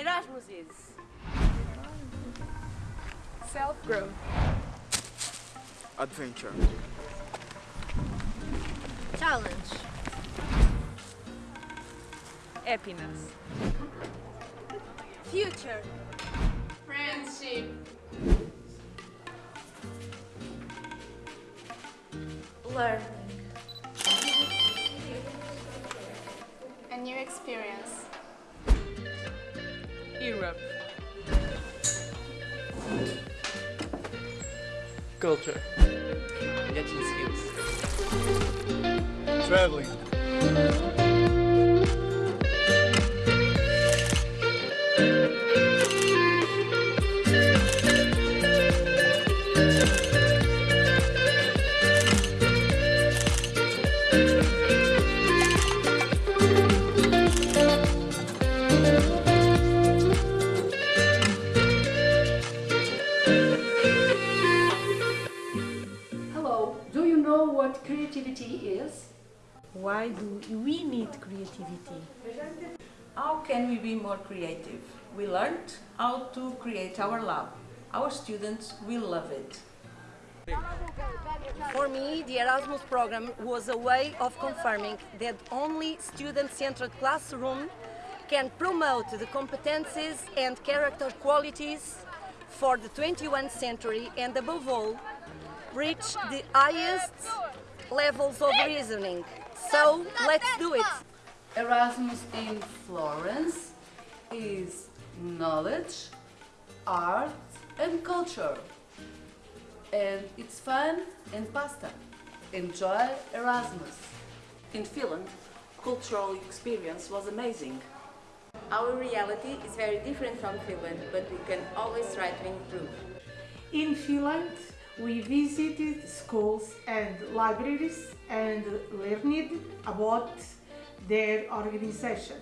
Erasmus is. Self-growth. Adventure. Challenge. Happiness. Future. Friendship. Learning. A new experience. Europe. Culture. Getting skills. Traveling. Hello, what creativity is? Why do we need creativity? How can we be more creative? We learned how to create our lab. Our students will love it. For me, the Erasmus program was a way of confirming that only student-centered classroom can promote the competencies and character qualities for the 21st century and above all, reach the highest levels of reasoning. So, let's do it! Erasmus in Florence is knowledge, art and culture. And it's fun and pasta. Enjoy Erasmus. In Finland, cultural experience was amazing. Our reality is very different from Finland, but we can always try to improve. In Finland, we visited schools and libraries and learned about their organization.